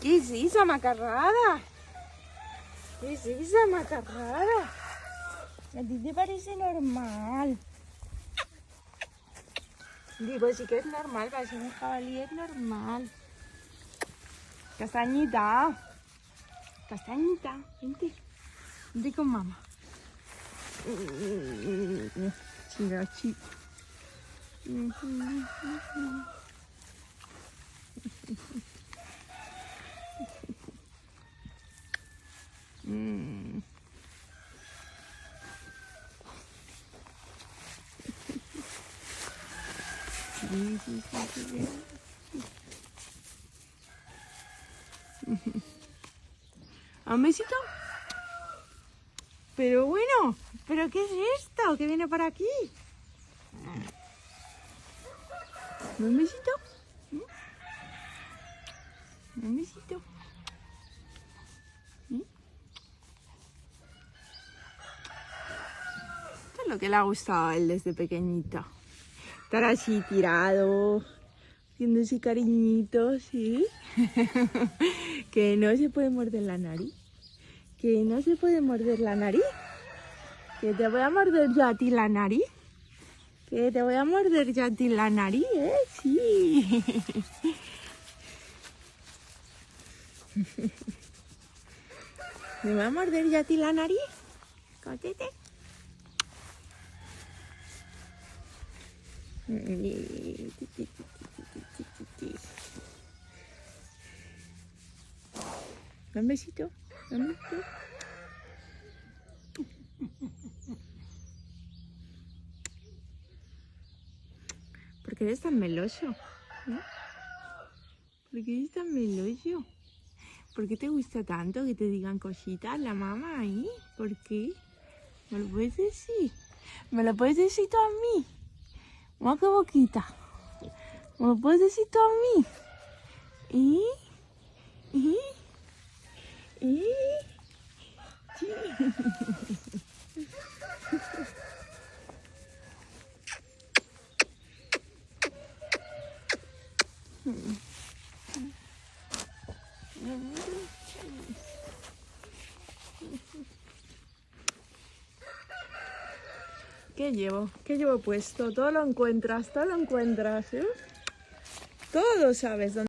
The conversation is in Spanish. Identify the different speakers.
Speaker 1: ¿Qué es esa macarrada? ¿Qué es esa macarrada? A ti te parece normal. Digo, sí que es normal, para ser un jabalí es normal. Castañita. Castañita, vente. Vente con mamá. Chirachi. Mm. Sí. Pero bueno, ¿pero qué es esto? ¿Qué viene por aquí? ¿Un besito? ¿Un besito? ¿Mm? Esto es lo que le ha gustado a él desde pequeñito. Estar así tirado, haciéndose cariñitos, ¿sí? que no se puede morder la nariz. Que no se puede morder la nariz. Que te voy a morder yo a ti la nariz. Que te voy a morder yo a ti la nariz, ¿eh? Sí. ¿Me voy a morder yo a ti la nariz? Cotete. ¿Da un besito? ¿Da un besito? ¿Por qué eres tan meloso? ¿Eh? ¿Por qué eres tan meloso? ¿Por qué te gusta tanto que te digan cositas la mamá ahí? ¿Por qué? ¿Me lo puedes decir? ¿Me lo puedes decir tú a mí? Mira qué boquita. ¿Me lo puedes decir tú a mí? ¿Y? ¿Y? ¿Y? Sí. ¿Qué llevo? ¿Qué llevo puesto? Todo lo encuentras, todo lo encuentras, ¿eh? Todo sabes dónde.